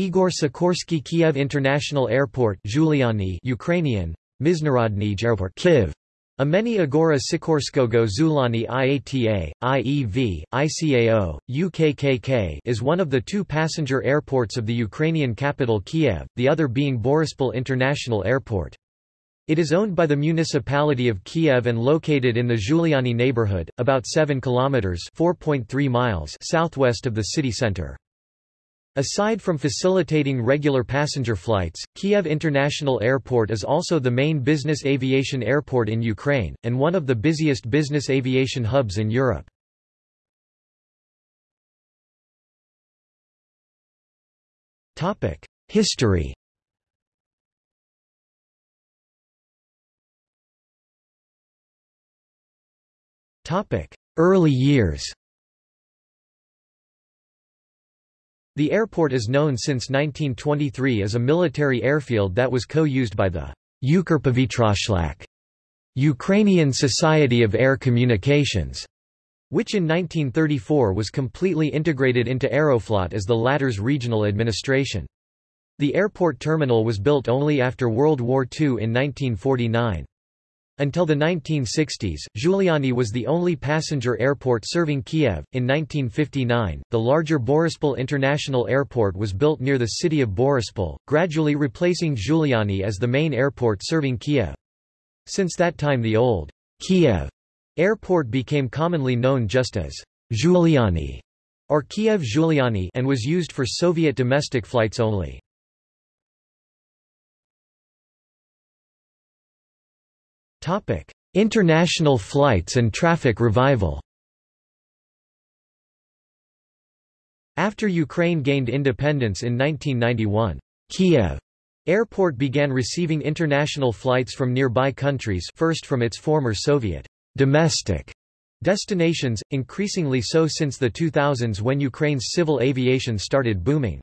Igor Sikorsky Kiev International Airport Zhuliany Ukrainian, Mizhnarodny Airport Kiev. Ameni Agora Sikorskogo Zulani IATA, IEV, ICAO, UKKK is one of the two passenger airports of the Ukrainian capital Kiev, the other being Borispol International Airport. It is owned by the municipality of Kiev and located in the Zhuliany neighborhood, about 7 kilometers (4.3 miles) southwest of the city center. Aside from facilitating regular passenger flights, Kiev International Airport is also the main business aviation airport in Ukraine, and one of the busiest business aviation hubs in Europe. History Early years The airport is known since 1923 as a military airfield that was co-used by the Ukrpovitroshliakh Ukrainian Society of Air Communications, which in 1934 was completely integrated into Aeroflot as the latter's regional administration. The airport terminal was built only after World War II in 1949. Until the 1960s, Zhuliany was the only passenger airport serving Kiev. In 1959, the larger Borispol International Airport was built near the city of Borispol, gradually replacing Zhuliany as the main airport serving Kiev. Since that time the old Kiev airport became commonly known just as Zhuliany or Kiev Zhuliany and was used for Soviet domestic flights only. Topic: International flights and traffic revival. After Ukraine gained independence in 1991, Kiev Airport began receiving international flights from nearby countries first from its former Soviet domestic destinations, increasingly so since the 2000s when Ukraine's civil aviation started booming.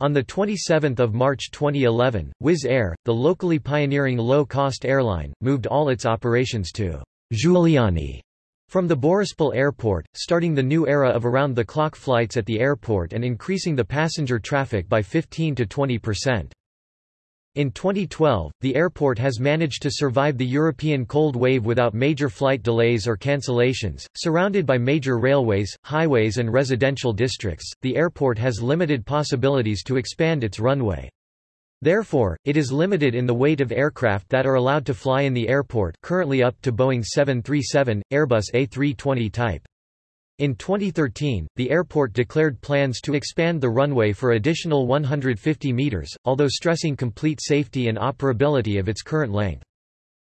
On 27 March 2011, Wizz Air, the locally pioneering low-cost airline, moved all its operations to Zhuliany from the Borispol airport, starting the new era of around-the-clock flights at the airport and increasing the passenger traffic by 15 to 20 percent. In 2012, the airport has managed to survive the European cold wave without major flight delays or cancellations. Surrounded by major railways, highways, and residential districts, the airport has limited possibilities to expand its runway. Therefore, it is limited in the weight of aircraft that are allowed to fly in the airport currently up to Boeing 737, Airbus A320 type. In 2013, the airport declared plans to expand the runway for additional 150 meters, although stressing complete safety and operability of its current length.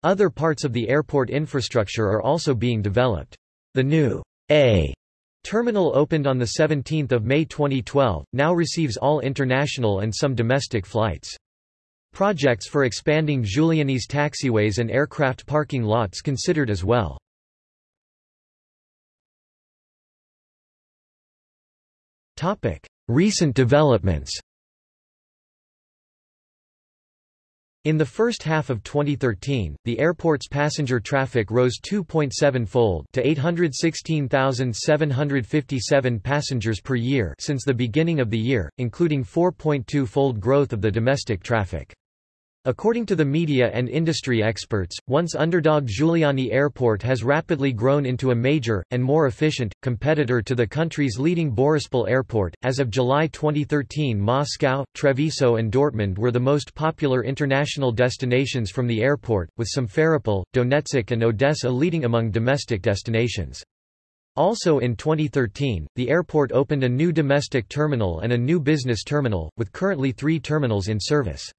Other parts of the airport infrastructure are also being developed. The new A terminal opened on 17 May 2012, now receives all international and some domestic flights. Projects for expanding Zhuliany's taxiways and aircraft parking lots considered as well. Topic: Recent developments. In the first half of 2013, the airport's passenger traffic rose 2.7-fold to 816,757 passengers per year since the beginning of the year, including 4.2-fold growth of the domestic traffic. According to the media and industry experts, once underdog Zhuliany Airport has rapidly grown into a major, and more efficient, competitor to the country's leading Borispol Airport. As of July 2013, Moscow, Treviso, and Dortmund were the most popular international destinations from the airport, with Simferopol, Donetsk, and Odessa leading among domestic destinations. Also in 2013, the airport opened a new domestic terminal and a new business terminal, with currently three terminals in service.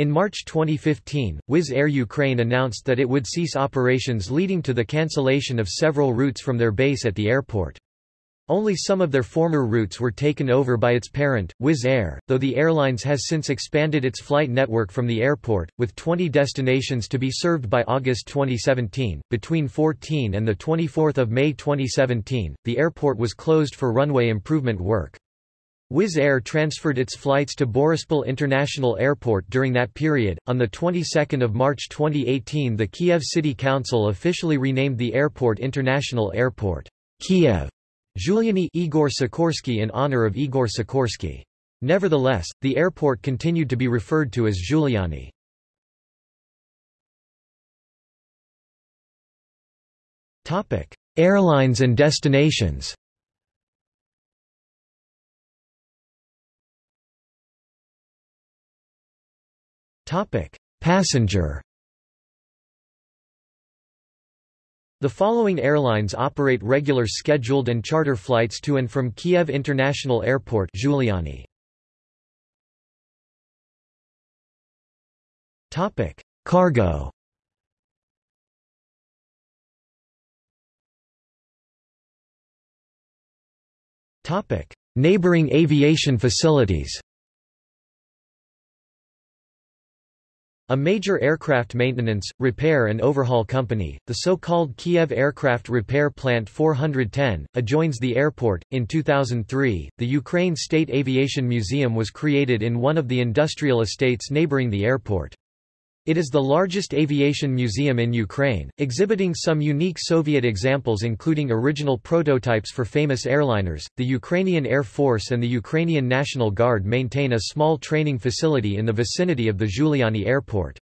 In March 2015, Wizz Air Ukraine announced that it would cease operations leading to the cancellation of several routes from their base at the airport. Only some of their former routes were taken over by its parent, Wizz Air, though the airlines has since expanded its flight network from the airport, with 20 destinations to be served by August 2017. Between 14 and 24 May 2017, the airport was closed for runway improvement work. Wizz Air transferred its flights to Borispol International Airport during that period. On the 22nd of March 2018, the Kiev City Council officially renamed the airport International Airport Kiev Zhuliany Igor Sikorsky in honor of Igor Sikorsky. Nevertheless, the airport continued to be referred to as Zhuliany. Topic: Airlines and destinations Passenger The following airlines operate regular scheduled and charter flights to and from Kiev International Airport Zhuliany. Topic: Cargo. Topic: Neighboring aviation facilities. A major aircraft maintenance, repair and overhaul company, the so-called Kiev Aircraft Repair Plant 410, adjoins the airport. In 2003, the Ukraine State Aviation Museum was created in one of the industrial estates neighboring the airport. It is the largest aviation museum in Ukraine, exhibiting some unique Soviet examples including original prototypes for famous airliners. The Ukrainian Air Force and the Ukrainian National Guard maintain a small training facility in the vicinity of the Zhuliany Airport.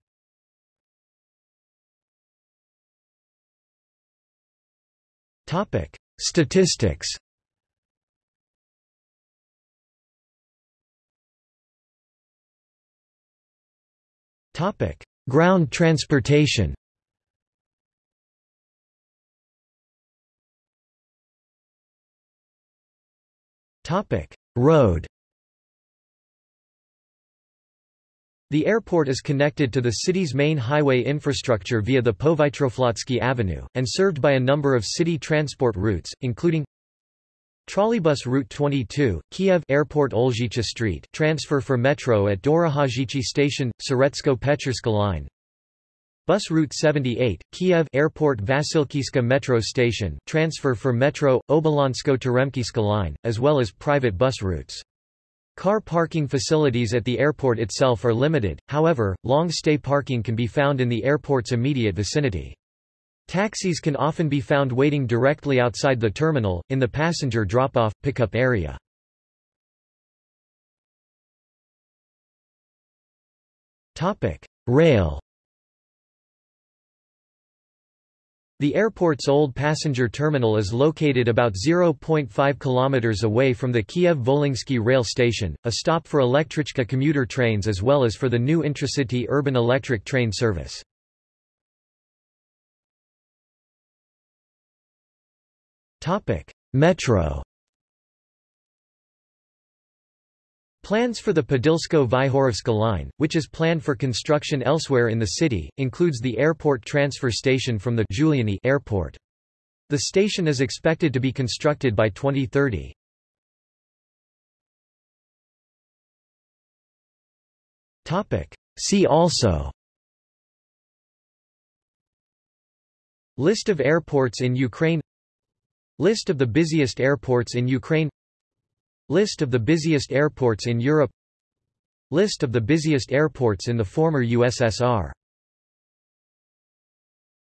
Topic: Statistics. Topic: Ground transportation. Topic: Road. The airport is connected to the city's main highway infrastructure via the Povytroflotsky Avenue, and served by a number of city transport routes, including Trolleybus Route 22, Kiev Airport Olzhicha Street transfer for metro at Dorogozhichi Station, Syretsko-Pecherska line Bus Route 78, Kiev Airport Vasylkivska Metro Station transfer for metro, Obolonsko-Teremkivska line, as well as private bus routes. Car parking facilities at the airport itself are limited, however, long-stay parking can be found in the airport's immediate vicinity. Taxis can often be found waiting directly outside the terminal, in the passenger drop-off, pickup area. Rail The airport's old passenger terminal is located about 0.5 kilometers away from the Kiev-Volinsky rail station, a stop for Elektrichka commuter trains as well as for the new intracity urban electric train service. Metro. Plans for the Podilsko-Vyhorivska line, which is planned for construction elsewhere in the city, includes the airport transfer station from the Zhuliany airport. The station is expected to be constructed by 2030. Topic: See also List of airports in Ukraine List of the busiest airports in Ukraine. List of the busiest airports in Europe. List of the busiest airports in the former USSR